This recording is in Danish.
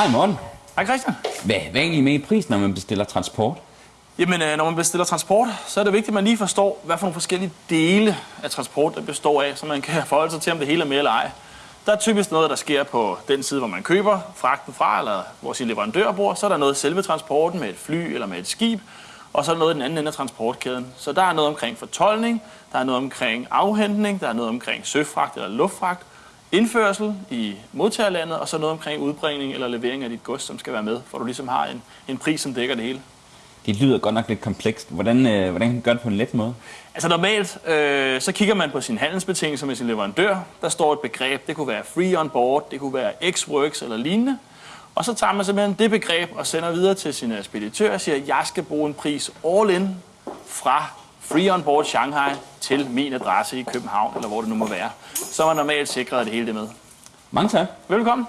Hej Morten. Hej Christian. Hvad, hvad er egentlig med i prisen, når man bestiller transport? Jamen, øh, når man bestiller transport, så er det vigtigt, at man lige forstår, hvad for nogle forskellige dele af transport, der består af, så man kan forholde sig til, om det hele er med eller ej. Der er typisk noget, der sker på den side, hvor man køber fragten fra, eller hvor sin leverandør bor. Så er der noget selve transporten med et fly eller med et skib, og så er der noget i den anden ende af transportkæden. Så der er noget omkring fortolkning, der er noget omkring afhentning, der er noget omkring søfragt eller luftfragt, indførsel i modtagerlandet, og så noget omkring udbringning eller levering af dit gods, som skal være med, for du ligesom har en, en pris, som dækker det hele. Det lyder godt nok lidt komplekst. Hvordan, øh, hvordan kan man gøre det på en let måde? Altså normalt, øh, så kigger man på sin handelsbetingelser med sin leverandør. Der står et begreb, det kunne være free on board, det kunne være x-works eller lignende. Og så tager man simpelthen det begreb og sender videre til sin speditør og siger, jeg skal bruge en pris all in fra free on board Shanghai til min adresse i København, eller hvor det nu må være. Så er man normalt sikret, at det hele er med. Mange tak. Velkommen.